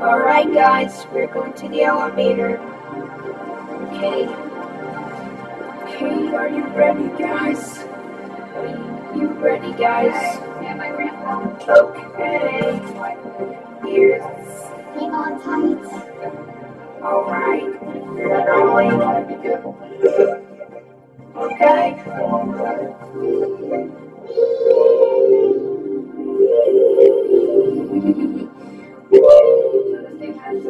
Alright guys, we're going to the elevator. Okay. Okay, are you ready guys? Are you ready guys? Okay. Here's Hang on tight. alright. Going. Okay.